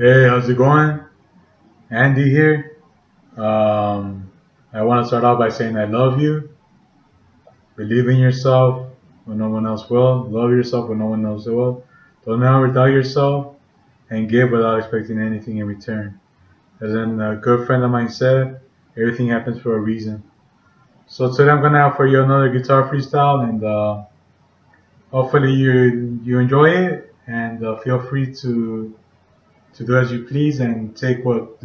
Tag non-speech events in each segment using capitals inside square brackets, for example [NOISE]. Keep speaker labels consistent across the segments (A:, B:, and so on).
A: Hey, how's it going? Andy here. Um, I want to start off by saying I love you. Believe in yourself when no one else will. Love yourself when no one else will. Don't ever doubt yourself and give without expecting anything in return. As in a good friend of mine said, everything happens for a reason. So today I'm gonna for you another guitar freestyle, and uh, hopefully you you enjoy it, and uh, feel free to to do as you please and take what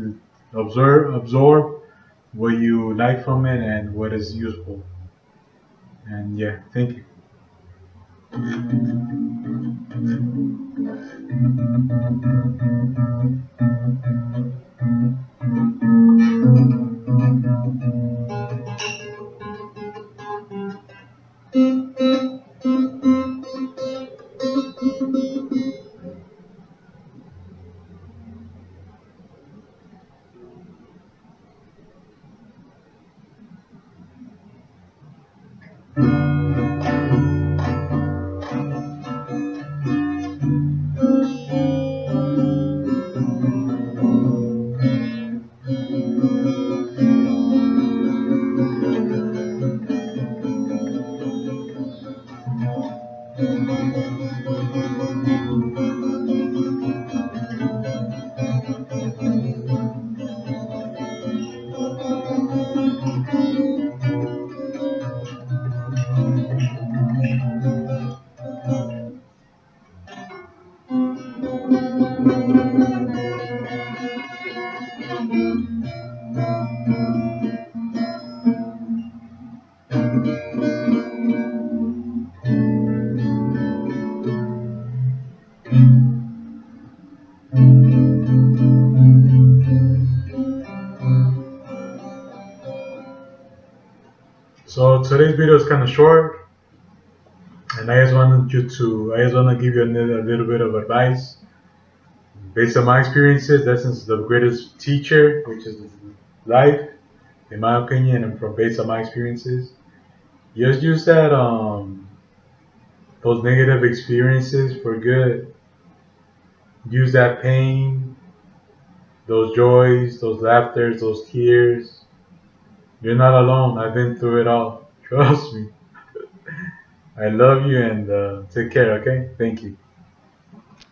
A: observe absorb what you like from it and what is useful. And yeah, thank you. Thank you. So today's video is kind of short, and I just wanted you to, I just want to give you a little, bit of advice. Based on my experiences, lessons the greatest teacher, which is life, in my opinion, and from based on my experiences. Just use that, um, those negative experiences for good. Use that pain, those joys, those laughters, those tears you're not alone. I've been through it all. [LAUGHS] Trust me. I love you and uh, take care, okay? Thank you.